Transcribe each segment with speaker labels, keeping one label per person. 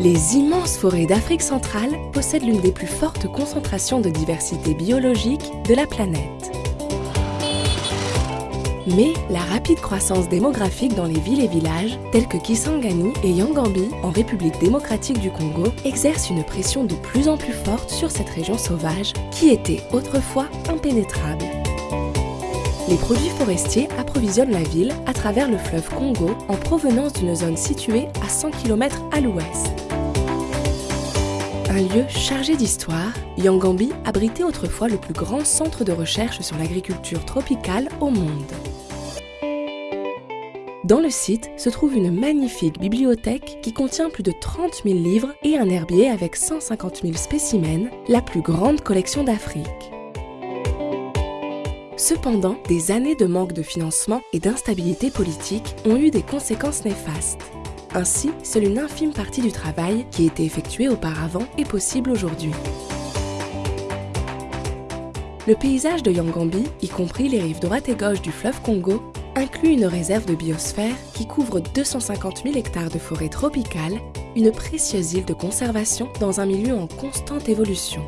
Speaker 1: Les immenses forêts d'Afrique centrale possèdent l'une des plus fortes concentrations de diversité biologique de la planète. Mais la rapide croissance démographique dans les villes et villages, tels que Kisangani et Yangambi, en République démocratique du Congo, exerce une pression de plus en plus forte sur cette région sauvage qui était autrefois impénétrable. Les produits forestiers approvisionnent la ville à travers le fleuve Congo en provenance d'une zone située à 100 km à l'ouest. Un lieu chargé d'histoire, Yangambi abritait autrefois le plus grand centre de recherche sur l'agriculture tropicale au monde. Dans le site se trouve une magnifique bibliothèque qui contient plus de 30 000 livres et un herbier avec 150 000 spécimens, la plus grande collection d'Afrique. Cependant, des années de manque de financement et d'instabilité politique ont eu des conséquences néfastes. Ainsi, seule une infime partie du travail qui était effectué auparavant est possible aujourd'hui. Le paysage de Yangambi, y compris les rives droite et gauche du fleuve Congo, inclut une réserve de biosphère qui couvre 250 000 hectares de forêt tropicale, une précieuse île de conservation dans un milieu en constante évolution.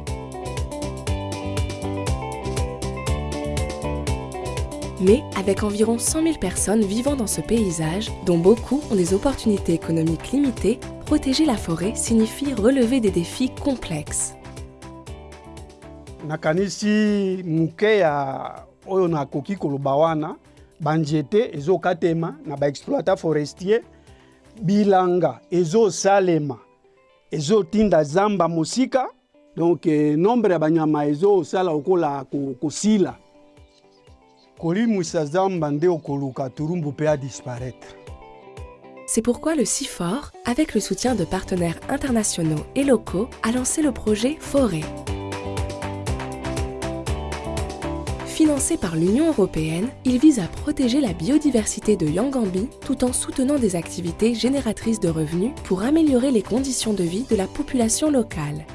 Speaker 1: Mais avec environ 100 000 personnes vivant dans ce paysage, dont beaucoup ont des opportunités économiques limitées, protéger la forêt signifie relever des défis complexes.
Speaker 2: nakanisi moke ya oyo nakoki koloba wana banzete ezokatema na baexploita forestier bilanga ezosalema ezotinda zamba mosika donc eh, nombre ya banyama ezosala lokola ko- kosila
Speaker 1: C'est pourquoi le CIFOR, avec le soutien de partenaires internationaux et locaux, a lancé le projet Forêt. Financé par l'Union européenne, il vise à protéger la biodiversité de Yangambi tout en soutenant des activités génératrices de revenus pour améliorer les conditions de vie de la population locale.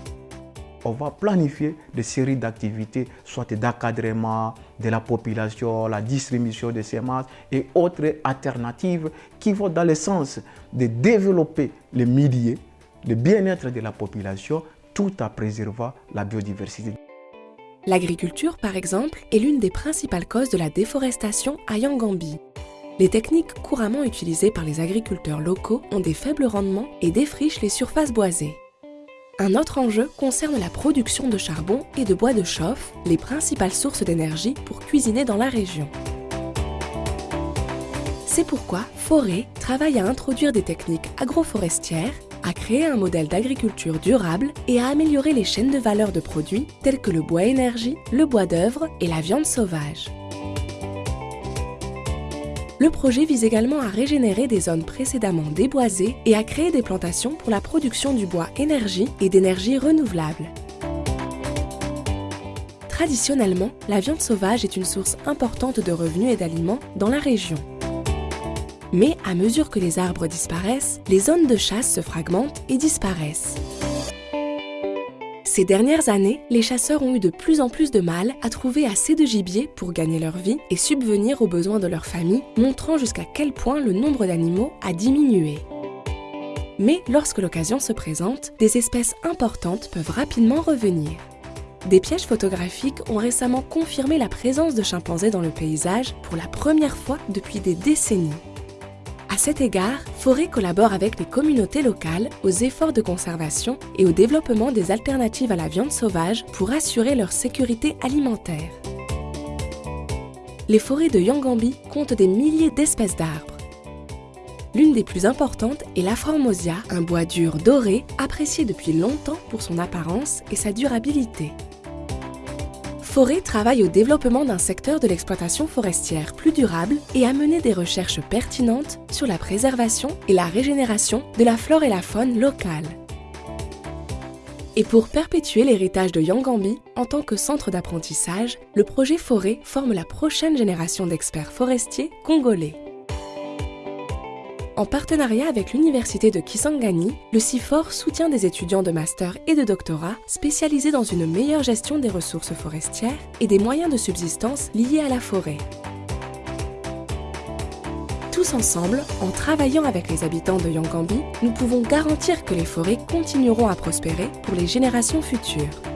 Speaker 3: On va planifier des séries d'activités, soit d'encadrement de la population, la distribution de semences et autres alternatives qui vont dans le sens de développer le milieu, le bien-être de la population, tout en préservant la biodiversité.
Speaker 1: L'agriculture, par exemple, est l'une des principales causes de la déforestation à Yangambi. Les techniques couramment utilisées par les agriculteurs locaux ont des faibles rendements et défrichent les surfaces boisées. Un autre enjeu concerne la production de charbon et de bois de chauffe, les principales sources d'énergie pour cuisiner dans la région. C'est pourquoi Forêt travaille à introduire des techniques agroforestières, à créer un modèle d'agriculture durable et à améliorer les chaînes de valeur de produits tels que le bois énergie, le bois d'œuvre et la viande sauvage. Le projet vise également à régénérer des zones précédemment déboisées et à créer des plantations pour la production du bois énergie et d'énergie renouvelable. Traditionnellement, la viande sauvage est une source importante de revenus et d'aliments dans la région. Mais à mesure que les arbres disparaissent, les zones de chasse se fragmentent et disparaissent. Ces dernières années, les chasseurs ont eu de plus en plus de mal à trouver assez de gibier pour gagner leur vie et subvenir aux besoins de leur famille, montrant jusqu'à quel point le nombre d'animaux a diminué. Mais lorsque l'occasion se présente, des espèces importantes peuvent rapidement revenir. Des pièges photographiques ont récemment confirmé la présence de chimpanzés dans le paysage pour la première fois depuis des décennies. À cet égard, Forêt collabore avec les communautés locales aux efforts de conservation et au développement des alternatives à la viande sauvage pour assurer leur sécurité alimentaire. Les forêts de Yangambi comptent des milliers d'espèces d'arbres. L'une des plus importantes est la Formosia, un bois dur doré apprécié depuis longtemps pour son apparence et sa durabilité. Forêt travaille au développement d'un secteur de l'exploitation forestière plus durable et à mener des recherches pertinentes sur la préservation et la régénération de la flore et la faune locale. Et pour perpétuer l'héritage de Yangambi en tant que centre d'apprentissage, le projet Forêt forme la prochaine génération d'experts forestiers congolais. En partenariat avec l'Université de Kisangani, le CIFOR soutient des étudiants de master et de doctorat spécialisés dans une meilleure gestion des ressources forestières et des moyens de subsistance liés à la forêt. Tous ensemble, en travaillant avec les habitants de Yangambi, nous pouvons garantir que les forêts continueront à prospérer pour les générations futures.